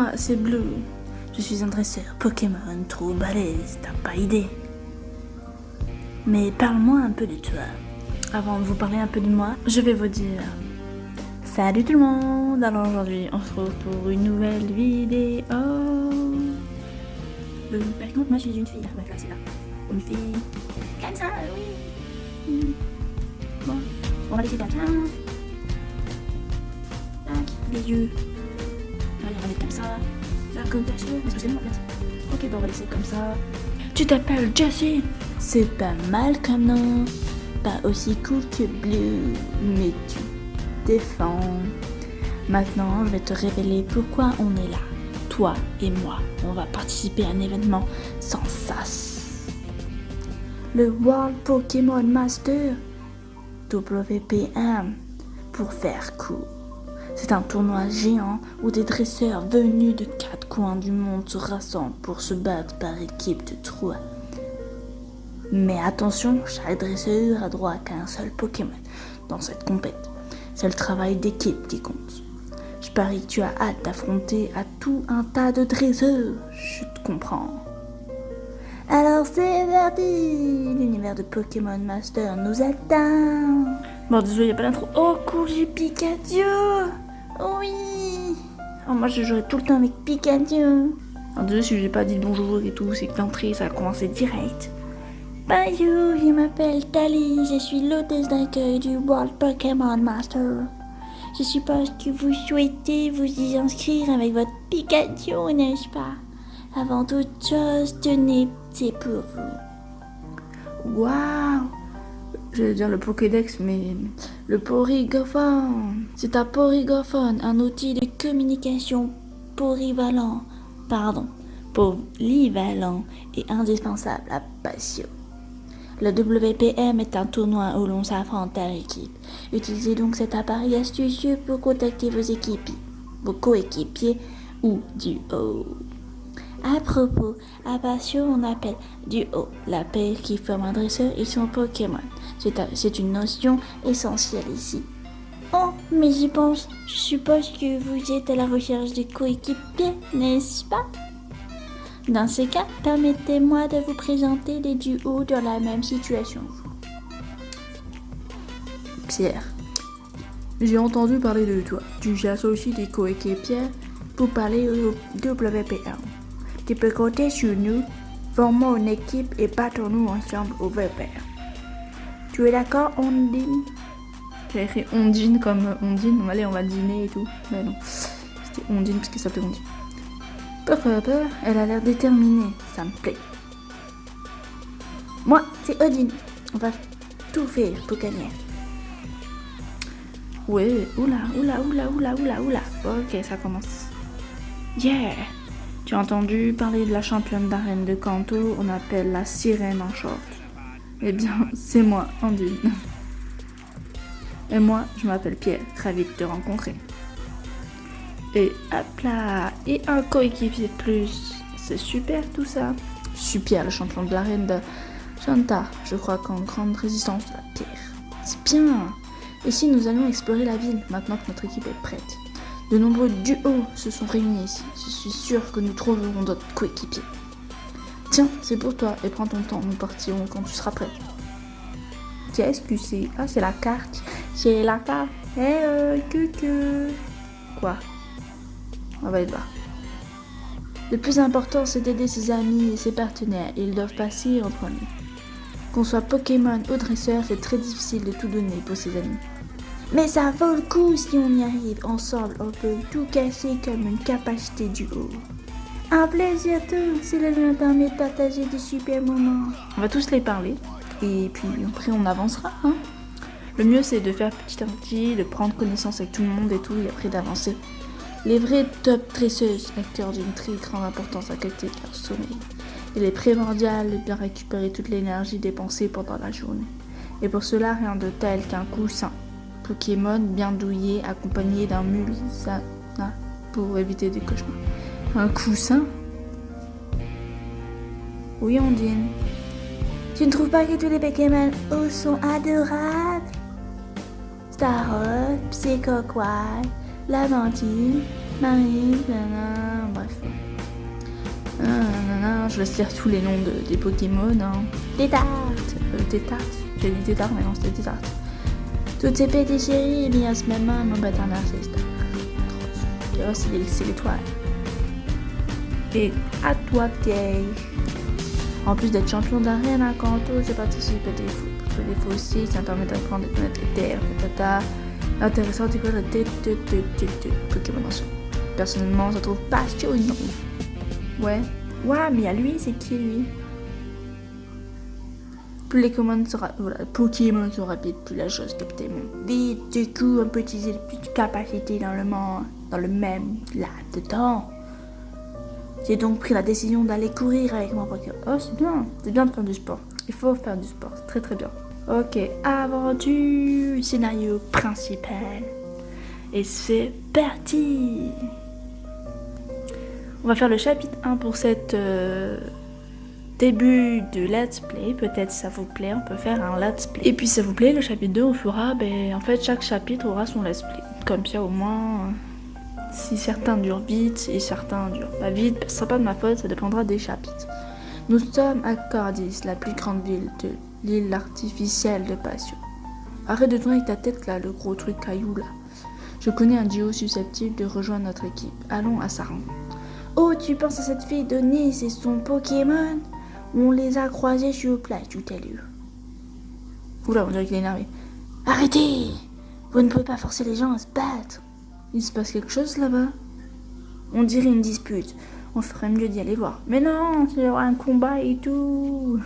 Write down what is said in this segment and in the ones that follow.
Moi, c'est Blue. Je suis un dresseur Pokémon trop balèze, t'as pas idée. Mais parle-moi un peu de toi. Avant de vous parler un peu de moi, je vais vous dire... Salut tout le monde Alors aujourd'hui, on se retrouve pour une nouvelle vidéo. Euh, par contre, moi je suis une fille. Ouais, là, c'est là. Une fille. Comme ça, oui. Bon, on va laisser comme ça. Tac, les yeux. Mettre comme ça. Là, comme. Est-ce que c'est bon en fait Ok, bon, on va laisser comme ça. Tu t'appelles Jessie C'est pas mal comme nom. Pas aussi cool que Blue, mais tu défends. Maintenant, je vais te révéler pourquoi on est là. Toi et moi, on va participer à un événement sans sas. Le World Pokémon Master WPM pour faire court. C'est un tournoi géant où des dresseurs venus de quatre coins du monde se rassemblent pour se battre par équipe de trois. Mais attention, chaque dresseur a droit qu'à un seul Pokémon dans cette compète. C'est le travail d'équipe qui compte. Je parie que tu as hâte d'affronter à tout un tas de dresseurs. Je te comprends. Alors c'est parti L'univers de Pokémon Master nous attend Bon, désolé, il a pas d'intro. Oh, cool, j'ai Pikachu Oui oh, Moi, je jouerai tout le temps avec Pikachu. Alors, désolé si j'ai pas dit bonjour et tout, c'est que l'entrée, ça a commencé direct. Bonjour, je m'appelle Tali, je suis l'hôtesse d'accueil du World Pokémon Master. Je suppose que vous souhaitez vous y inscrire avec votre Pikachu, n'est-ce pas? Avant toute chose, tenez, c'est pour vous. Waouh J'allais dire le Pokédex, mais le Porygophone. C'est un Porygophone, un outil de communication polyvalent, pardon, polyvalent et indispensable à Passion. Le WPM est un tournoi où l'on s'affronte à l'équipe. Utilisez donc cet appareil astucieux pour contacter vos équipiers, vos coéquipiers ou duo. À propos, à on appelle duo la paire qui forme un dresseur et son Pokémon. C'est une notion essentielle ici. Oh, mais j'y pense. Je suppose que vous êtes à la recherche de coéquipiers, n'est-ce pas? Dans ces cas, permettez-moi de vous présenter des duos dans la même situation. Pierre, j'ai entendu parler de toi. Tu cherches aussi des coéquipiers pour parler au WPR. Tu peux compter sur nous, formons une équipe et battons-nous ensemble au VPR. Tu es d'accord, Ondine? J'ai écrit Ondine comme Ondine. Allez, on va dîner et tout. Mais non, c'était Ondine parce que ça s'appelait Ondine. Peur, peur, elle a l'air déterminée, ça me plaît. Moi, c'est Odine. On va tout faire pour gagner. Ouais, oula, oula, oula, oula, oula, oula. Ok, ça commence. Yeah Tu as entendu parler de la championne d'arène de Kanto On appelle la sirène en short. Eh bien, c'est moi, Andine. Et moi, je m'appelle Pierre, ravi de te rencontrer. Et hop là Et un coéquipier de plus. C'est super tout ça. Super, le champion de l'arène de Chanta. Je crois qu'en grande résistance de la pierre. C'est bien Et nous allons explorer la ville, maintenant que notre équipe est prête? De nombreux duos se sont réunis ici. Je suis sûr que nous trouverons d'autres coéquipiers. Tiens, c'est pour toi, et prends ton temps, nous partirons quand tu seras prêt. Qu'est-ce que c'est Ah, c'est la carte. C'est la carte. Eh, euh, que que. Quoi? On va être voir. Le plus important, c'est d'aider ses amis et ses partenaires. Ils doivent passer en premier. Qu'on soit Pokémon ou dresseur, c'est très difficile de tout donner pour ses amis. Mais ça vaut le coup si on y arrive. Ensemble, on peut tout casser comme une capacité du haut. Un plaisir tout, c'est le lieu permet de partager des super moments. On va tous les parler et puis après on avancera. Hein le mieux c'est de faire petit à petit, de prendre connaissance avec tout le monde et tout et après d'avancer. Les vraies top dresseuses accordent une très grande importance à de leur sommeil. Il est primordial de bien récupérer toute l'énergie dépensée pendant la journée. Et pour cela, rien de tel qu'un coussin. Pokémon bien douillé accompagné d'un mulsana pour éviter des cauchemars. Un coussin? Oui, Ondine. Tu ne trouves pas que tous les Pokémon sont adorables? Starot, Psychoquai, Laventine, Marie, bref. je laisse lire tous les noms des Pokémon. Hein. Tétart euh, Tétart J'ai dit Tétart, mais non, c'était Tétart. Toutes ces petites séries, il y a ce même mon bâtard narcissiste. Et oh, c'est l'étoile. Et à toi, Pierre. En plus d'être champion d'arène à Kanto, j'ai participé à des, des fossiles, ça permet d'apprendre à connaître les terres, tata. Intéressant découvrir le Pokémon Personnellement, je trouve passionnant. Ouais. Ouais, mais à lui, c'est qui lui? Plus les commandes sont, voilà, Pokémon sont rapides, plus la chose capte vite. Du coup, on peut utiliser plus de capacité dans le monde, dans le même là-dedans. J'ai donc pris la décision d'aller courir avec mon Pokémon. Oh, c'est bien, c'est bien de faire du sport. Il faut faire du sport, c'est très très bien. Ok, aventure, scénario principal. Et c'est parti On va faire le chapitre 1 pour cette début de let's play. Peut-être ça vous plaît, on peut faire un let's play. Et puis ça vous plaît, le chapitre 2, on fera, ben, en fait chaque chapitre aura son let's play. Comme ça au moins, si certains durent vite et certains durent pas vite, ce sera pas de ma faute, ça dépendra des chapitres. Nous sommes à Cordis, la plus grande ville de l'île artificielle de Passion. Arrête de tourner avec ta tête là, le gros truc caillou là. Je connais un duo susceptible de rejoindre notre équipe. Allons à Saran. Oh, tu penses à cette fille de Nice et son Pokémon? On les a croisés sur place tout à l'heure. Oula, on dirait qu'il est énervé. Arrêtez Vous ne pouvez pas forcer les gens à se battre. Il se passe quelque chose là-bas? On dirait une dispute. On ferait mieux d'y aller voir. Mais non, il y aura un combat et tout.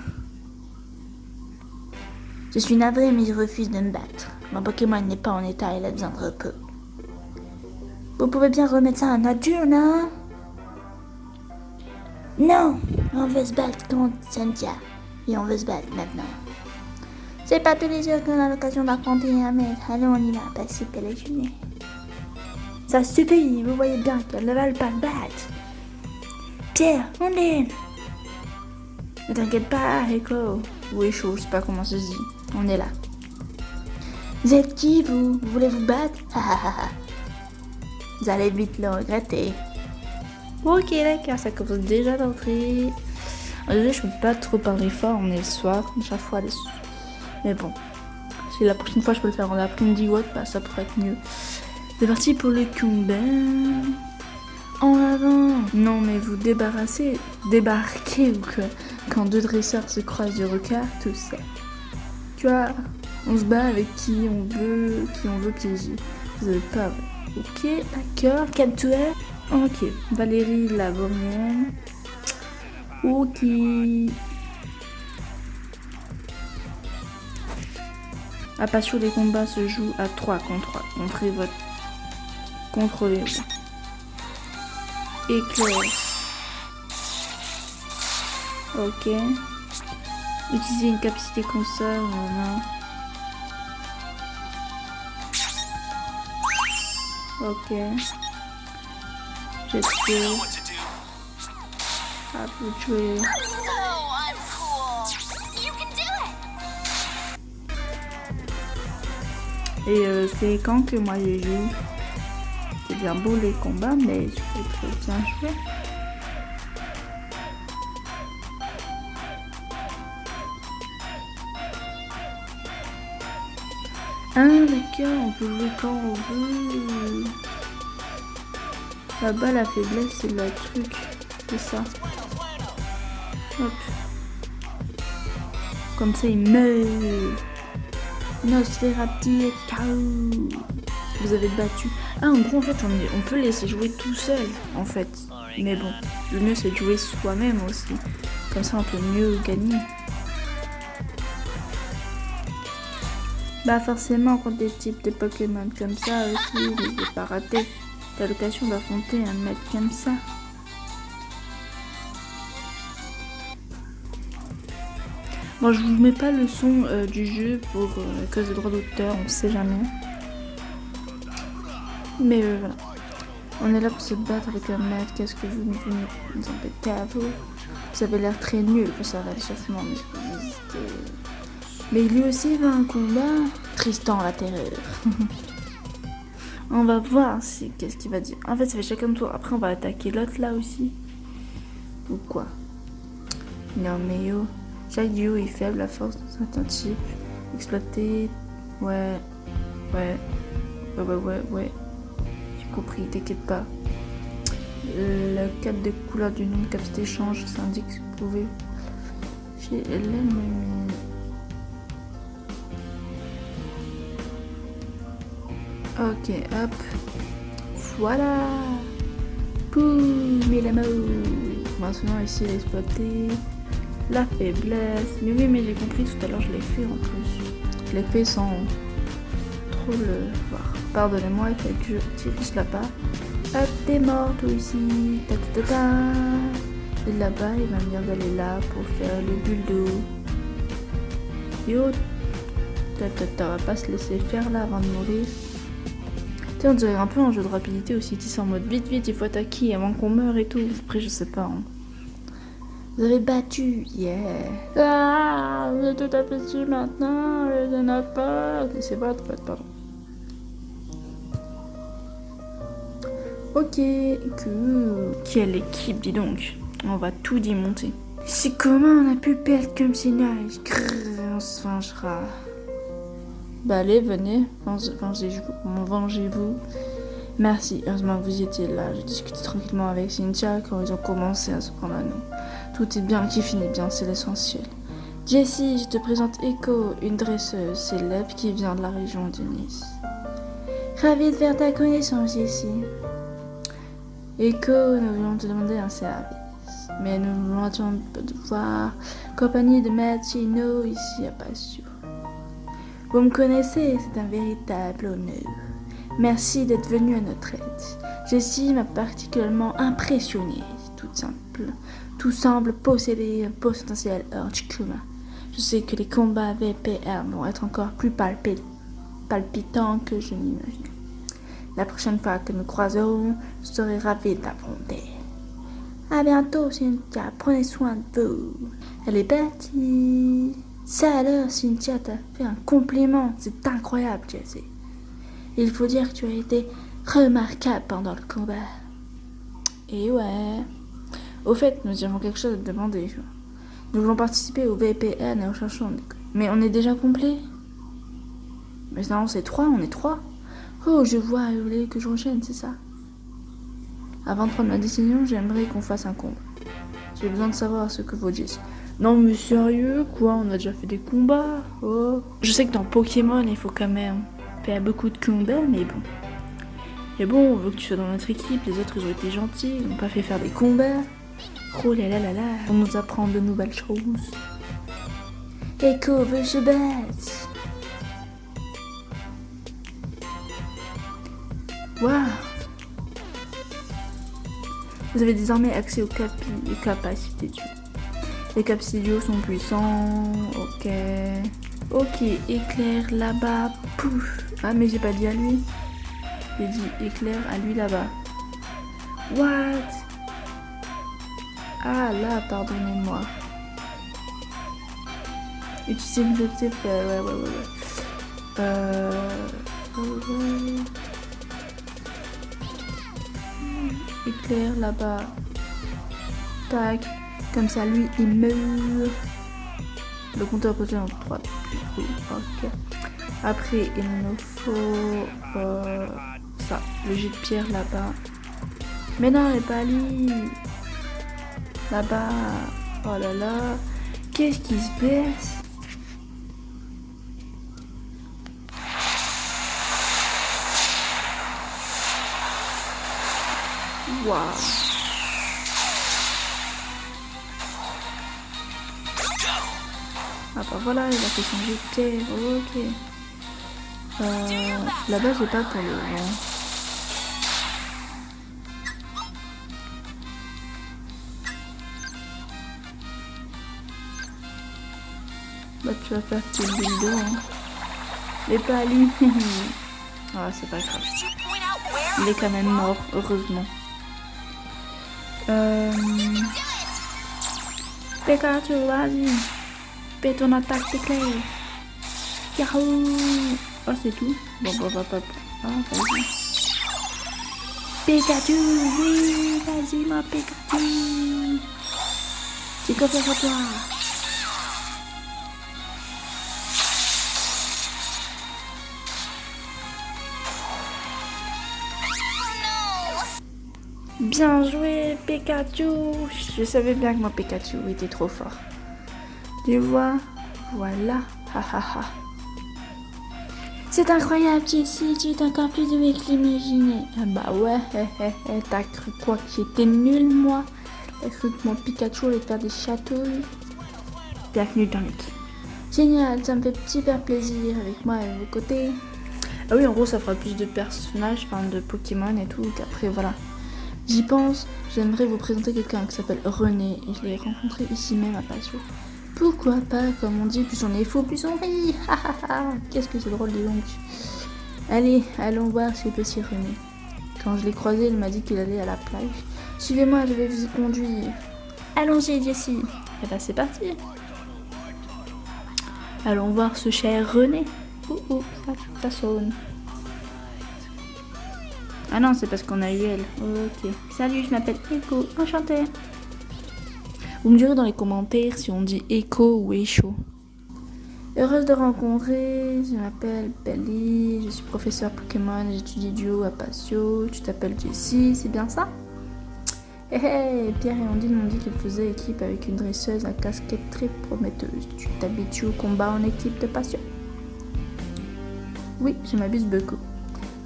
Je suis navré, mais je refuse de me battre. Mon Pokémon n'est pas en état, il a besoin de repos. Vous pouvez bien remettre ça en nature, non? Non On veut se battre contre Cynthia. Et on veut se battre maintenant. C'est pas tous les jours qu'on a l'occasion d'affronter un mec. Allons, on y va, passer la journée. Ça suffit, vous voyez bien qu'elle ne veulent pas se battre. Pierre, on est. Ne t'inquiète pas, Echo. Ou Echo, je sais pas comment ça se dit. On est là. Vous êtes qui, vous? Vous voulez vous battre Vous allez vite le regretter. Ok, d'accord, ça commence déjà. Désolé, je peux pas trop parler fort, on est le soir, chaque fois les Mais bon, si la prochaine fois je peux le faire en après-midi ou bah, ça pourrait être mieux. C'est parti pour le combat. En avant Non mais vous débarrassez, débarquez ou que quand deux dresseurs se croisent du regard, tout ça. Tu vois, on se bat avec qui on veut, qui on veut piéger. Vous avez pas Ok, d'accord. Capturer. Ok. Valérie Lavorienne. Ok. La passion des combats se joue à 3 contre 3. Montrez votre contrôlez-vous. Éclair. Ok. Utiliser une capacité console. Voilà. Ok. Et euh, c'est quand que moi je joue? C'est bien beau les combats, mais je peux très bien jouer. Ah d'accord, on peut jouer quand on veut. Là-bas, la faiblesse, c'est le truc. C'est ça. Hop. Comme ça, il meurt. Nosferatu et KO. Vous avez battu. Ah, en gros, en fait, on, peut laisser jouer tout seul, en fait. Mais bon, le mieux, c'est de jouer soi-même aussi. Comme ça, on peut mieux gagner. Bah forcément, quand des types de Pokémon comme ça aussi, ne vais pas rater. T'as l'occasion d'affronter un mec comme ça. Bon, je vous mets pas le son euh, du jeu pour euh, cause de droit d'auteur, on sait jamais. Mais euh, voilà. On est là pour se battre avec un maître. Qu'est-ce que vous nous embêtez à vous? Vous avez l'air très nul pour ça, l'échauffement, mais je peux Mais lui aussi va un combat. Tristan la terreur. On va voir si qu'est-ce qu'il va dire. En fait, ça fait chacun tour. Après, on va attaquer l'autre là aussi. Ou quoi? Non, mais yo. Chaque duo est faible à force de certains types. Exploiter. Ouais. Ouais. Ouais, ouais, ouais. J'ai compris, t'inquiète pas. Le cadre de couleur du nom de capacité change. Ça indique que vous pouvez. Chez l'ennemi. Ok, hop. Voilà. Boum, et la mort. Maintenant, ici, exploiter la faiblesse. Mais oui, mais j'ai compris tout à l'heure, je l'ai fait en plus. Je l'ai fait sans trop le voir. Pardonnez-moi, il fallait que je dirige là-bas. Hop, t'es mort, toi ici. Ta ta. Et là-bas, il va me dire d'aller là pour faire le bulle d'eau. Yo. Ta ta ta, on va pas se laisser faire là avant de mourir. On dirait un peu un jeu de rapidité aussi. Tu en mode vite, vite, il faut attaquer avant qu'on meure et tout. Après, je sais pas. hein. Vous avez battu, yeah. Ah, vous êtes tout aperçu maintenant, de notre part. C'est votre faute, pardon. Ok, cool. Quelle équipe, dis donc. On va tout démonter. C'est comment on a pu perdre comme c'est nice. Grrr, on se vengera. Bah allez, venez, venge- vengez-vous. Merci, heureusement que vous étiez là. J'ai discuté tranquillement avec Cynthia quand ils ont commencé à se prendre à nous. Tout est bien qui finit bien, c'est l'essentiel. Jessie, je te présente Echo, une dresseuse célèbre qui vient de la région de Nice. Ravie de faire ta connaissance, Jessie. Echo, nous voulons te demander un service. Mais nous attendre de voir compagnie de Mattino ici à Passio. Vous me connaissez, c'est un véritable honneur. Merci d'être venu à notre aide. Jessie m'a particulièrement impressionné, tout simple. Tout semble posséder un potentiel hors du commun. Je sais que les combats VPR vont être encore plus palpi- palpitants que je n'imagine. La prochaine fois que nous croiserons, je serai ravie de l'affronter. À bientôt, Cynthia. Prenez soin de vous. Elle est partie. Ça alors, Cynthia t'a fait un compliment. C'est incroyable, Jessie. Il faut dire que tu as été remarquable pendant le combat. Et ouais. Au fait, nous avons quelque chose à te demander. Nous voulons participer au VPN et au cherchons. Mais on est déjà complet Mais non, c'est trois, on est trois. Oh, je vois, vous voulez que je enchaîne, c'est ça? Avant de prendre ma décision, j'aimerais qu'on fasse un combat. J'ai besoin de savoir ce que vaut Jessie. Non mais sérieux, quoi On a déjà fait des combats Oh. Je sais que dans Pokémon, il faut quand même faire beaucoup de combats, mais bon. Mais bon, on veut que tu sois dans notre équipe, les autres ils ont été gentils, ils n'ont pas fait faire des combats. Oh là là là là, on nous apprend de nouvelles choses. Echo veut se battre. Waouh Vous avez désormais accès aux, capi- aux capacités du Les capsules sont puissants. Ok. Ok, éclair là-bas. Pouf. Ah, mais j'ai pas dit à lui. J'ai dit éclair à lui là-bas. What? Ah là, pardonnez-moi. Utiliser une objectif. Ouais, ouais, ouais. Euh. ouais. Éclair là-bas. Tac. Comme ça, lui, il meurt. Le compteur peut en 3. Oui, ok. Après, il nous faut euh, ça, le jet de pierre là-bas. Mais non, il n'est pas lui. Là-bas. Oh là là. Qu'est-ce qui se passe? Waouh. Bah voilà, il a fait son terre, ok. Euh, Là-bas, pas pour le. Bah tu vas faire tes d'eau, hein. Mais pas lui. ah, c'est pas grave. Il est quand même mort, heureusement. Euh... Pikachu, vas-y. Fais ton attaque d'éclair. Yahoo Oh, c'est tout Bon, bah, bah, bah. Ah, vas-y ma Pikachu. J'ai confiance en toi. Bien joué Pikachu Je savais bien que mon Pikachu était trop fort. Tu vois Voilà. Ha ha ha. C'est incroyable, Jessie, tu es encore plus doué que l'imaginais. Ah bah ouais, t'as cru quoi que j'étais nul, moi? T'as cru que mon Pikachu allait faire des chatouilles? Bienvenue dans l'équipe. Génial, ça me fait super plaisir avec moi à vos côtés. Ah oui, en gros, ça fera plus de personnages, enfin de Pokémon et tout, qu'après, voilà. J'y pense, j'aimerais vous présenter quelqu'un qui s'appelle René, et je l'ai rencontré ici même à Passion. Pourquoi pas, comme on dit, plus on est fou, plus on rit. Qu'est-ce que c'est drôle, dis donc. Allez, allons voir ce petit René. Quand je l'ai croisé, il m'a dit qu'il allait à la plage. Suivez-moi, je vais vous y conduire. Allons-y, Jessie. Et eh ben, c'est parti. Allons voir ce cher René. Ouh, ouh, ça, sonne. Ah non, c'est parce qu'on a eu elle. Ok. Salut, je m'appelle Echo. Enchantée. Vous me direz dans les commentaires si on dit Echo ou Echo. Heureuse de rencontrer, je m'appelle Belly, je suis professeur Pokémon, j'étudie duo à Patio, tu t'appelles Jessie, c'est bien ça? Hé hé, Pierre et Andine m'ont dit qu'ils faisaient équipe avec une dresseuse à casquette très prometteuse. Tu t'habitues au combat en équipe de Patio Oui, je m'abuse beaucoup.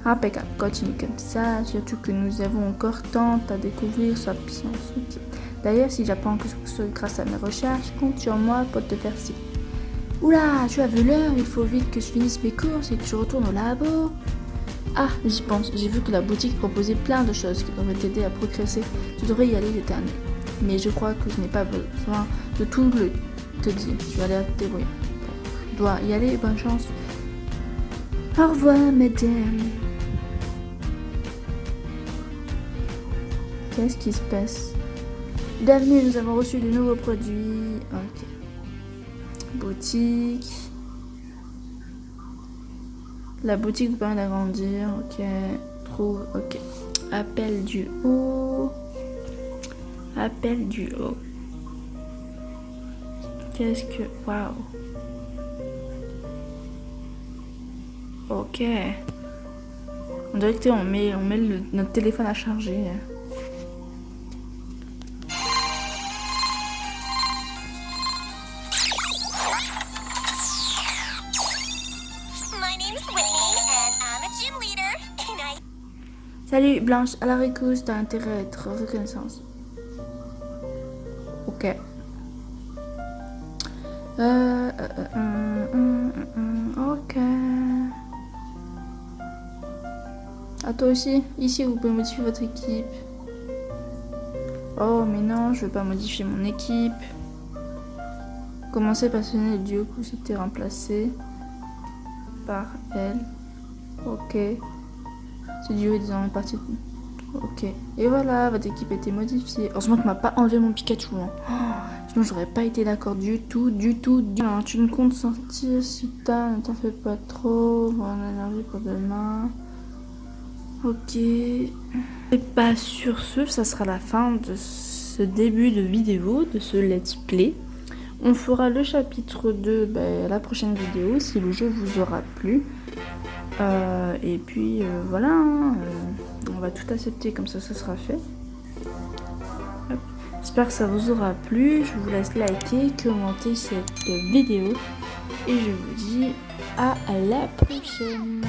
Impeccable, continue comme ça, surtout que nous avons encore tant à découvrir sur puissance. D'ailleurs, si j'apprends que ce grâce à mes recherches, compte sur moi pour te faire ci. Oula, tu as vu l'heure, il faut vite que je finisse mes courses et que je retourne au labo. Ah, j'y pense, j'ai vu que la boutique proposait plein de choses qui devraient t'aider à progresser. Tu devrais y aller l'éternel. Mais je crois que je n'ai pas besoin de tout le te dire. Tu vas aller te débrouiller. Je dois y aller, bonne chance. Au revoir, mesdames. Qu'est-ce qui se passe? Bienvenue, nous avons reçu de nouveaux produits. Ok. Boutique. La boutique vous permet d'agrandir. Ok. Trouve. Ok. Appel du haut. Appel du haut. Qu'est-ce que. Waouh. Ok. On dirait que on met, on met notre téléphone à charger. Salut Blanche, à la récuse, t'as intérêt à être reconnaissance. Ok. Euh, euh, euh, ok. À toi aussi, ici vous pouvez modifier votre équipe. Oh mais non, je veux pas modifier mon équipe. Commencez par sonner le duo coup c'était remplacé par elle. Ok. Ok. Et voilà, votre équipe a été modifiée. Heureusement que m'a pas enlevé mon Pikachu. Hein. Oh, sinon, j'aurais pas été d'accord du tout, du tout, du. Tu ne comptes sortir si tard, ne t'en fais pas trop. On a pour demain. Ok. Et pas sur ce, ça sera la fin de ce début de vidéo, de ce let's play. On fera le chapitre 2 ben, la prochaine vidéo si le jeu vous aura plu. Euh, et puis euh, voilà, hein, euh, on va tout accepter comme ça, ça sera fait. J'espère que ça vous aura plu. Je vous laisse liker, commenter cette vidéo. Et je vous dis à la prochaine.